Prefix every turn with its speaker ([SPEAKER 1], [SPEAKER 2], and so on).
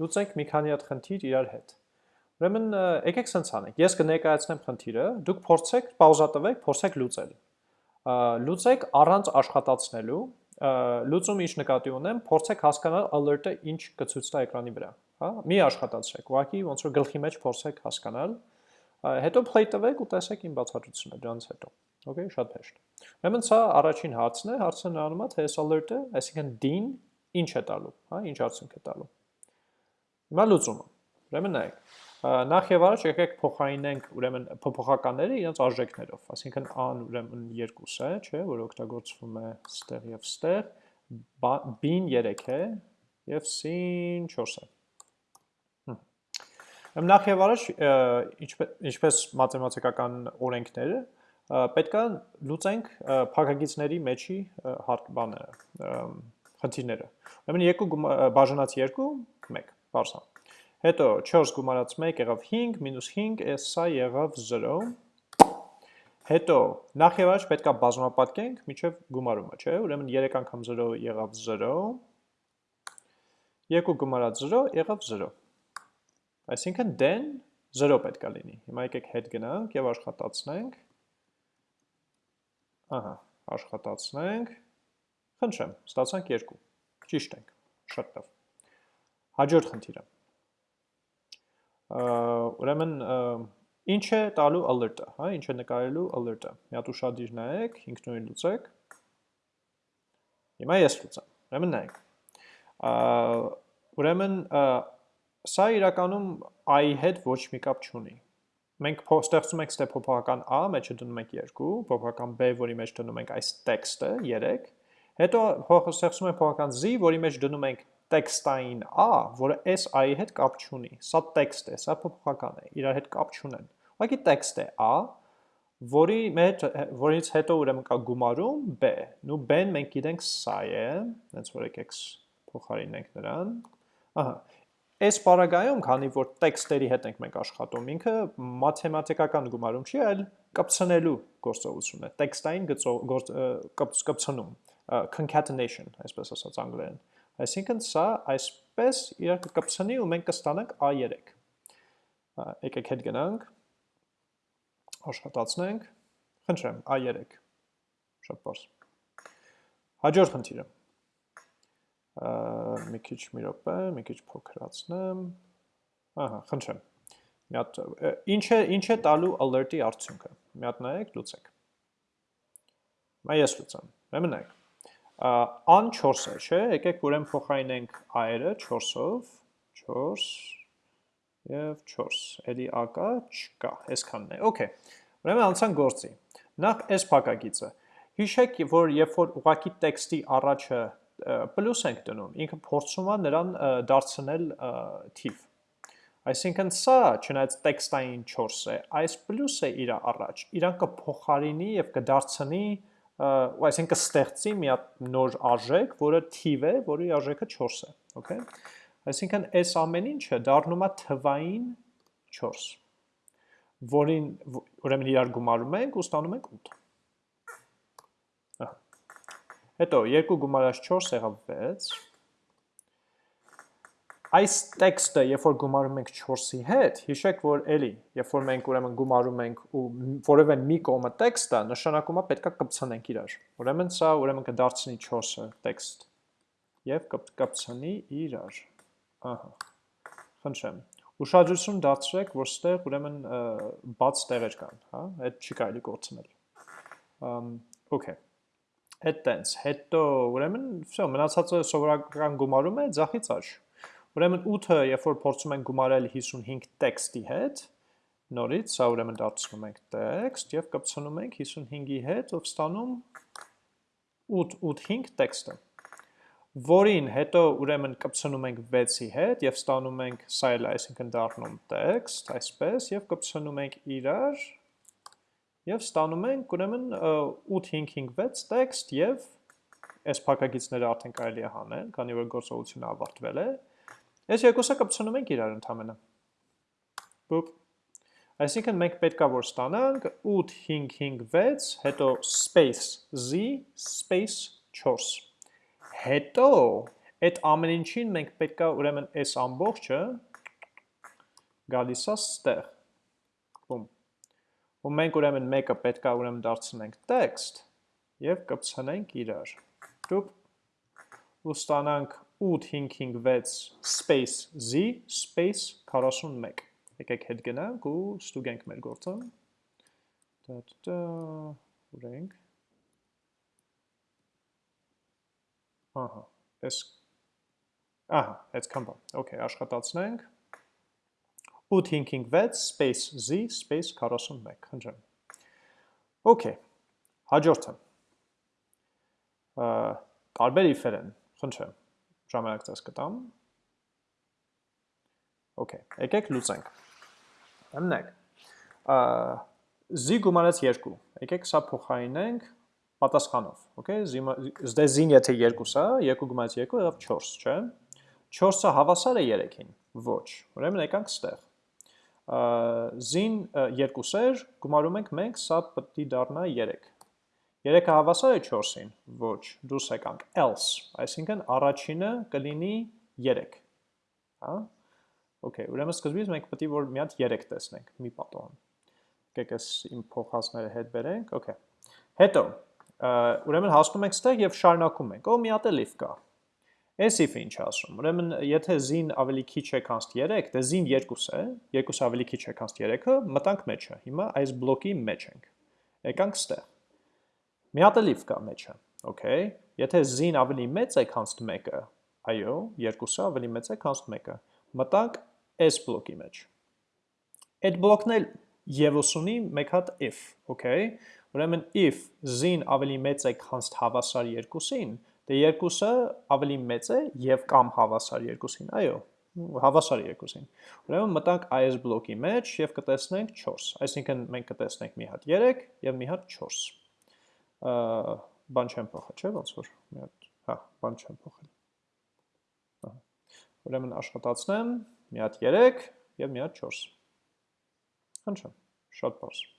[SPEAKER 1] լուծենք մի քանի հատ խնդիր իրար հետ։ Ուրեմն եկեք սենց անենք։ Ես կներկայացնեմ խնդիրը, դուք փորձեք պաուզա տվեք, փորձեք լուծել։ Լուծեք առանց աշխատացնելու, լուծում ինչ նկատի ունեմ, փորձեք հասկանալ alert-ը ինչ կցույց տա էկրանի վրա, հա? Մի աշխատացրեք, ուղղակի ոնց որ գլխի մեջ փորձեք հասկանալ, հետո play տվեք ու տեսեք իմ բացատրությունը դրանից հետո։ Okay, շատ հեշտ։ Ուրեմն սա առաջին հարցն է, հարցը նրանում է թե այս alert-ը, այսինքն din ինչ է տալու, հա, ինչ արդյունք է տալու։ Հիմա լուծումը։ Ուրեմն նայեք։ Նախ եւ առաջ եկեք փոխարինենք ուրեմն փոփոխականները իրենց արժեքներով, այսինքն a-ն ուրեմն 2 է, չէ, որ օգտագործվում է ստեղ եւ ստեղ, b-ն 3 է եւ c-ն 4 է։ Ուրեմն նախ եւ առաջ ինչպես մաթեմատիկական օրենքները պետք է լուծենք փակագիծների մեջի հարկ բաները խնդիրները։ Ուրեմն 2 բաժանած 2 1 բարձա։ Հետո 4 գումարած 1 եղավ 5 մինուս 5 էս սա եղավ 0։ Հետո նախ եւ առաջ պետքա բազմապատկենք միջև գումարումը, չէ՞։ Ուրեմն 3 անգամ 0 եղավ 0։ 2 գումարած 0 եղավ 0։ Այսինքն դեն 0 պետքա լինի։ Հիմա եկեք հետ գնանք եւ աշխատացնենք։ Ահա, աշխատացնենք։ Խնդրեմ, ստացանք 2։ Ճիշտ ենք։ Շատ լավ։ Հաջորդ խնդիրը։ Ուրեմն ինչ է տալու alert-ը, հա, ինչ է նկարելու alert-ը։ Մի հատ ուշադիր նայեք, ինքնուրույն լուծեք։ Հիմա ես լուծեմ։ Ուրեմն նայեք։ Ուրեմն սա իրականում i-ի հետ ոչ մի կապ չունի։ Մենք ստեղծում ենք ստե փոփոխական a, մեջը դնում ենք 2, փոփոխական b, որի մեջ դնում ենք այս տեքստը 3, հետո ստեղծում ենք փոփոխական z, որի մեջ դնում ենք տեքստային a, որը s i-ի հետ կապ չունի։ Սա տեքստ է, սա փոփոխական է, իրար հետ կապ չունեն։ Ուղղակի տեքստ է a, որի մեջ որից հետո ուրեմն կա գումարում b։ Նու b-ն մենք գիտենք սա է, հենց որ եկեք փոխարինենք նրան։ Ահա, Այս պարագայում, քանի որ տեքստերի հետ ենք մենք աշխատում, ինքը մաթեմատիկական գումարում չի, այլ կպցնելու գործողություն է, տեքստային կպցնում, concatenation, այսպես ասած անգլերեն։ Այսինքն սա այսպես իրար կկպցնի ու մենք կստանանք A3։ Եկեք հետ գնանք, աշխատացնենք, խնդրեմ, A3, շատ պարս։ Հաջորդ խնդիրը մի քիչ մի րոպե, մի քիչ փոքրացնեմ։ Ահա, խնդրեմ։ ինչ է տալու alert-ի արդյունքը։ Մի հատ նայեք, լուծեք։ Մա ես լուծեմ։ Ուրեմն նայեք։ Ան 4 է, չէ՞։ Եկեք ուրեմն փոխարինենք i-ը 4-ով, 4 եւ 4։ Էլի a կա, չկա, այսքանն է։ Okay։ Ուրեմն անցանք գործի։ Նախ այս փակագիծը։ Հիշեք, որ երբ որ ուղակի տեքստի առաջը պլյուս ենք դնում, ինքը փորձում է նրան դարձնել թիվ։ Այսինքն սա, չնայած տեքստային 4 է, այս պլյուսը իր առաջ, իրան կփոխարինի եւ կդարձնի, ու այսինքն կստեղծի մի հատ նոր արժեք, որը թիվ է, որի արժեքը 4 է, okay? Այսինքն այս ամեն ինչը դառնում է թվային 4, որին ուրեմն իրար գումարում ենք ու ստանում ենք 8։ Հետո 2 գումարած 4 եղավ 6։ Այս տեքստը, երբ որ գումարում ենք 4-ի հետ, հիշեք, որ էլի, երբ որ մենք ուրեմն գումարում ենք ու որևէ մի կողմը տեքստը, նշանակում է պետքա կպցնենք իրար։ Ուրեմն սա ուրեմն կդարձնի 4-ը տեքստ եւ կպցնի իրար։ Ահա։ Խնդրեմ։ Ուշադրություն դարձրեք, որ ստեղ ուրեմն բաց տեղեր կան, հա, այդ չի կարելի կորցնել։ Okay հետ տենց, հետո ուրեմն վсё, մնացածը սովորական գումարում է ձախից աջ։ Ուրեմն 8-ը, երբ որ փորձում ենք գումարել 55 տեքստի հետ, նորից սա ուրեմն դարձնում ենք տեքստ եւ կպցնում ենք 55-ի հետ, ով ստանում 8 85 տեքստը որին հետո ուրեմն կպցնում ենք 6-ի հետ եւ ստանում ենք սա էլ այսինքն դառնում տեքստ, այսպես եւ կպցնում ենք իրար եւ ստանում ենք ուրեմն 8556 տեքստ եւ այս փակագիծները արդեն կարելի է հանել, քանի որ գործողությունը ավարտվել է։ Այս երկուսը կպցնում ենք իրար ընդամենը։ Բուպ։ Այսինքն մենք պետքա որ ստանանք 8556, հետո space z space 4։ Հետո այդ ամեն ինչին մենք պետքա ուրեմն այս ամբողջը գալիս է ստեղ։ Բում։ Ու մենք ուրեմն մեկը պետքա ուրեմն դարձնենք text եւ կպցնենք իրար։ Դուպ ու ստանանք 856 space z space 41։ Եկեք հետ գնանք ու ստուգենք մեր գործը։ Դա դա ուրենք Ահա, այս Ահա, այդքան բան։ Okay, աշխատացնենք։ 856 space z space 41, խնդրեմ։ Okay, հաջորդը։ տարբեր իֆեր են, խնդրեմ։ Ժամանակ ցած կտամ։ Okay, եկեք լուծենք։ Ամնեք։ Ա z գումարած 2։ Եկեք սա փոխարինենք պատասխանով, okay, զդե զին եթե 2-ը, 2 գումարած 2 եղավ 4, չէ՞։ 4-ը հավասար է 3-ին։ Ոչ։ Ուրեմն եկանք ստեղ։ Զին 2-էր, գումարում ենք մենք, սա պետք է դառնա 3։ 3-ը հավասար է 4-ին։ Ոչ, դուրս եկանք. Else, այսինքն առաջինը կլինի 3։ Հա։ Okay, ուրեմն սկզբից մենք է որ մի հատ 3 տեսնենք, մի պատոհան։ Եկեք այս իմ փոխածները հետ բերենք, okay։ Հետո, ուրեմն հասնում ենք ստեղ եւ շարունակում ենք։ Օ, մի հատ էլ if կա։ Այս if-ը ինչ ասում։ Ուրեմն եթե z-ին ավելի քիչ է քան 3, դե z-ին 2 է, 2 ավելի քիչ է քան 3-ը, մտանք մեջը։ Հիմա այս բլոկի մեջ ենք։ Եկանք ստեղ։ Մի հատ էլ if կա մեջը։ Okay։ Եթե z-ին ավելի մեծ է քան 1-ը, այո, 2-ը ավելի մեծ է քան 1-ը, մտանք այս բլոկի մեջ։ Այդ բլոկն էլ եւս ունի մեկ հատ if, okay։ Ուրեմն if z-ին ավելի մեծ է քան հավասար 2-ին, դե 2-ը ավելի մեծ է եւ կամ հավասար 2-ին, այո, հավասար 2-ին։ Ուրեմն մտանք այս բլոկի մեջ եւ կտեսնենք 4, այսինքն մենք կտեսնենք մի հատ 3 եւ մի հատ 4։ Ա բան չեմ փոխել, չէ՞ ոնց որ մի հատ, հա, բան չեմ փոխել։ Ահա։ Ուրեմն աշխատացնեմ մի հատ 3 եւ մի հատ 4։ Խնդրեմ, շատ բարձր։